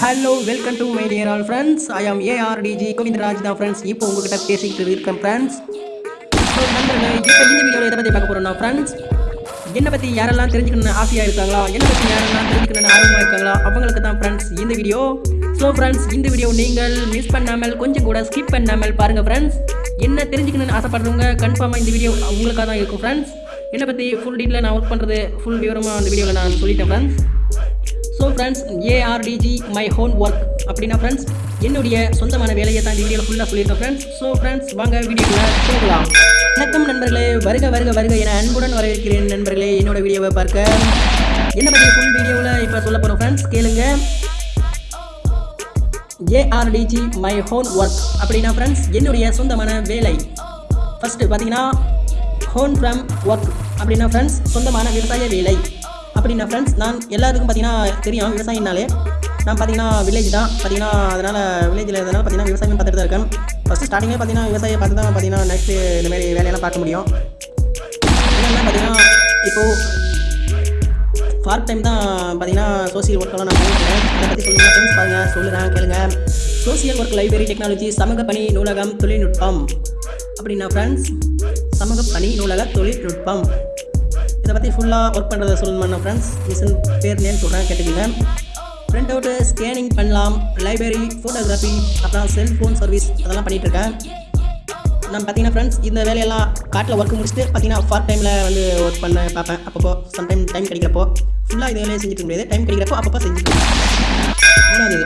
Hi hello welcome to my dear all friends I am ARTG Govindaraj தான் friends இப்போ உங்ககிட்ட பேசிக்கிட்டு இருக்கேன் ஃப்ரெண்ட்ஸ் ஸோ நண்பர்களே இப்போ இந்த வீடியோவில் எதை பற்றி பார்க்க போகிறோம்னா ஃப்ரெண்ட்ஸ் என்னை பற்றி யாரெல்லாம் தெரிஞ்சுக்கணும்னு ஆசையாக இருக்காங்களா? என்னை பற்றி யாரெல்லாம் தெரிஞ்சுக்கணும்னு ஆர்வமாக இருக்காங்களா? அவங்களுக்கு தான் ஃப்ரெண்ட்ஸ் இந்த வீடியோ. ஸோ ஃப்ரெண்ட்ஸ் இந்த வீடியோ நீங்கள் மிஸ் பண்ணாமல் கொஞ்சம் கூட ஸ்கிப் பண்ணாமல் பாருங்கள் ஃப்ரெண்ட்ஸ் என்ன தெரிஞ்சுக்கணும்னு ஆசைப்படுறவங்க கன்ஃபார்மாக இந்த வீடியோ உங்களுக்காக தான் இருக்கும் ஃப்ரெண்ட்ஸ் என்னை பற்றி ஃபுல் டீட்டெயில் நான் ஒர்க் பண்ணுறது ஃபுல் விவரமாக அந்த வீடியோவில் நான் சொல்லிட்டேன் friends so friends ARTG my home work அப்படின்னா ஃப்ரெண்ட்ஸ் என்னுடைய சொந்தமான வேலையை தான் இந்த வீடியோவில் ஃபுல்லாக சொல்லியிருக்கேன் ஃப்ரெண்ட்ஸ் ஸோ ஃப்ரெண்ட்ஸ் வாங்க வீடியோக்குள்ளே போகலாம். வணக்கம் நண்பர்களே வருக வருக வருக என அன்புடன் வரவேற்கிறேன் நண்பர்களே என்னோட வீடியோவை பார்க்க. என்ன பற்றி ஃபுல் வீடியோவில் இப்போ சொல்ல போகிறோம் ஃப்ரெண்ட்ஸ் கேளுங்க. ஏஆர்டிஜி மை ஹோம் ஒர்க் அப்படின்னா ஃப்ரெண்ட்ஸ் என்னுடைய சொந்தமான வேலை. ஃபஸ்ட்டு பார்த்தீங்கன்னா ஹோம் ஃப்ரம் ஒர்க் அப்படின்னா ஃப்ரெண்ட்ஸ் சொந்தமான விவசாய வேலை. அப்படின்னா ஃப்ரெண்ட்ஸ் நான் எல்லாருக்கும் பார்த்தீங்கன்னா தெரியும் விவசாயினாலே. நான் பார்த்தீங்கன்னா வில்லேஜ் தான். பார்த்தீங்கன்னா அதனால் வில்லேஜில் இருந்தனால பார்த்தீங்கன்னா விவசாயம் பார்த்துட்டு தான் இருக்கேன் ஃபஸ்ட்டு ஸ்டார்டிங்கே பார்த்தீங்கன்னா விவசாயம் பார்த்து தான் பார்த்தீங்கன்னா நெக்ஸ்ட்டு இந்தமாதிரி வேலையெல்லாம் பார்க்க முடியும். என்னென்னா பார்த்தீங்கன்னா இப்போது பார்ட் டைம் தான் பார்த்தீங்கன்னா சோசியல் ஒர்க்கெல்லாம் நான் பண்ணிட்டுருக்கேன் அதை பற்றி சொல்லுங்கள் ஃப்ரெண்ட்ஸ் பாருங்கள் சொல்லுறேன் கேளுங்க. சோசியல் ஒர்க் லைப்ரரி டெக்னாலஜி சமூக பணி நூலகம் தொழில்நுட்பம். அப்படின்னா ஃப்ரெண்ட்ஸ் சமூக பணி நூலக தொழில்நுட்பம். இதை பற்றி ஃபுல்லாக ஒர்க் பண்ணுறதை சொல்லணும்னா ஃப்ரெண்ட்ஸ் மிஷின் பேர் நேம் சொல்கிறேன் கேட்டுக்கோங்க. பிரிண்ட் அவுட்டு ஸ்கேனிங் பண்ணலாம். லைப்ரரி ஃபோட்டோகிராஃபி அப்புறம் செல்ஃபோன் சர்வீஸ் அதெல்லாம் பண்ணிகிட்ருக்கேன் நான் பார்த்தீங்கன்னா ஃப்ரெண்ட்ஸ் இந்த வேலையெல்லாம் காட்டில் ஒர்க் முடிச்சுட்டு பார்த்தீங்கன்னா ஃபார்ட் டைமில் வந்து ஒர்க் பண்ண பார்ப்பேன். அப்பப்போ சம்டைம் டைம் கிடைக்கிறப்போ. ஃபுல்லாக இந்த வேலையை செஞ்சுட்டு முடியாது டைம் கிடைக்கிறப்போ அப்பப்போ செஞ்சுட்டு மூணாவது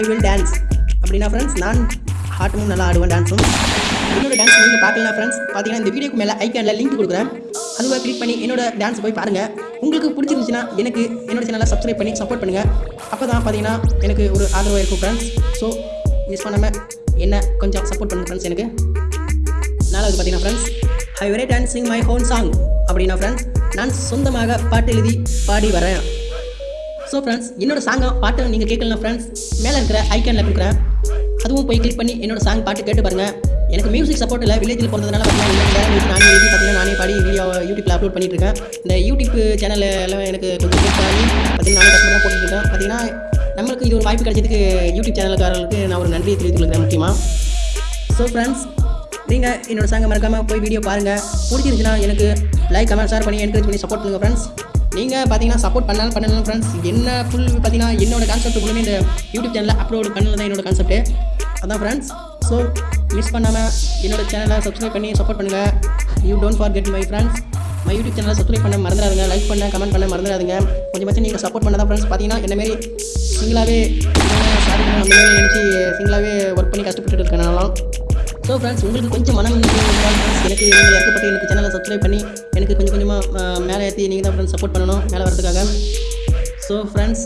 ஐ வில் டான்ஸ் அப்படின்னா ஃப்ரெண்ட்ஸ் நான் ஹார்ட்டும் நல்லா ஆடுவேன் டான்ஸும் என்னோட டான்ஸ் நீங்கள் பார்க்கலாம் ஃப்ரெண்ட்ஸ் பார்த்தீங்கன்னா இந்த வீடியோக்கு மேலே ஐக்கானில் லிங்க் கொடுக்குறேன். அதுவை கிளிக் பண்ணி என்னோட டான்ஸ் போய் பாருங்கள் உங்களுக்கு பிடிச்சிருந்துச்சுன்னா எனக்கு என்னோட சேனலை சப்ஸ்கிரைப் பண்ணி சப்போர்ட் பண்ணுங்கள் அப்போ தான் பார்த்தீங்கன்னா எனக்கு ஒரு ஆதரவாக இருக்கும் ஃப்ரெண்ட்ஸ் ஸோ மிஸ் பண்ணாமல் என்ன கொஞ்சம் சப்போர்ட் பண்ணுங்க ஃப்ரெண்ட்ஸ் எனக்கு. நாலாவது பார்த்தீங்கன்னா friends I very dancing my own song அப்படின்னா ஃப்ரெண்ட்ஸ் நான் சொந்தமாக பாட்டு எழுதி பாடி வரேன் ஸோ ஃப்ரெண்ட்ஸ் என்னோட சாங்கை பாட்டு நீங்கள் கேட்கலாம் ஃப்ரெண்ட்ஸ் மேலே இருக்கிற ஐக்கானில் கொடுக்குறேன். அதுவும் போய் கிளிக் பண்ணி என்னோட சாங் பாட்டு கேட்டு பாருங்கள் எனக்கு மியூசிக் சப்போர்ட் இல்லை. வில்லேஜில் பிறந்ததுனால பார்த்தீங்கன்னா இந்த நானே எழுதி பார்த்தீங்கன்னா நானே பாடி வீடியோ யூடியூப்பில் அப்லோட் பண்ணிட்டு இருக்கேன் இந்த யூடியூப் சேனல் எல்லாம் எனக்கு கொஞ்சம் ஹெல்ப் பண்ணி பார்த்தீங்கன்னா நானே கஷ்டமாக போட்டுட்டு இருக்கேன் பார்த்தீங்கன்னா நம்மளுக்கு இது ஒரு வாய்ப்பு கிடைச்சதுக்கு யூடியூப் சேனலுக்காரர்களுக்கு நான் ஒரு நன்றியை தெரிவித்துக் கொள்கிறேன் முக்கியமாக ஸோ ஃப்ரெண்ட்ஸ் நீங்கள் என்னோடய சாங்கை மறக்காமல் போய் வீடியோ பாருங்கள் பிடிச்சிருந்துச்சுன்னா எனக்கு லைக் கமெண்ட் ஷேர் பண்ணி என்கரேஜ் பண்ணி சப்போர்ட் பண்ணுங்கள் ஃப்ரெண்ட்ஸ் நீங்கள் பார்த்தீங்கன்னா சப்போர்ட் பண்ணாலும் பண்ணலாம் ஃப்ரெண்ட்ஸ் என்ன ஃபுல் பார்த்தீங்கன்னா என்னோட கான்செப்ட் ஃபுல்லுமே இந்த யூடியூப் சேனலில் அப்லோட் பண்ணல தான் என்னோட கான்செப்ட்டு அதான் ஃப்ரெண்ட்ஸ் ஸோ மிஸ் பண்ணாமல் என்னோட சேனலை சப்ஸ்கிரைப் பண்ணி சப்போர்ட் பண்ணுங்கள் you don't forget my friends my YouTube சேனலை சப்ஸ்கிரைப் பண்ண மறந்துடாதுங்க. லைக் பண்ண கமெண்ட் பண்ண மறந்துடாதுங்க. கொஞ்சமாச்சும் நீங்கள் சப்போர்ட் பண்ணால் தான் ஃப்ரெண்ட்ஸ் பார்த்தீங்கன்னா என்னமாரி சிங்கிளாகவே சாதிக்கணும் அந்த மாதிரி நினச்சி சிங்கிளாகவே ஒர்க் பண்ணி கஷ்டப்பட்டு இருக்கேன் நான்லாம் ஸோ ஃப்ரெண்ட்ஸ் உங்களுக்கு கொஞ்சம் மனம் ஃப்ரெண்ட்ஸ் எனக்கு நீங்கள் இறக்கப்பட்டு எனக்கு சேனலை சப்ஸ்கிரைப் பண்ணி எனக்கு கொஞ்சம் கொஞ்சமாக மேலே ஏற்றி நீங்கள் தான் ஃப்ரெண்ட்ஸ் சப்போர்ட் பண்ணணும் மேலே வரதுக்காக ஸோ ஃப்ரெண்ட்ஸ்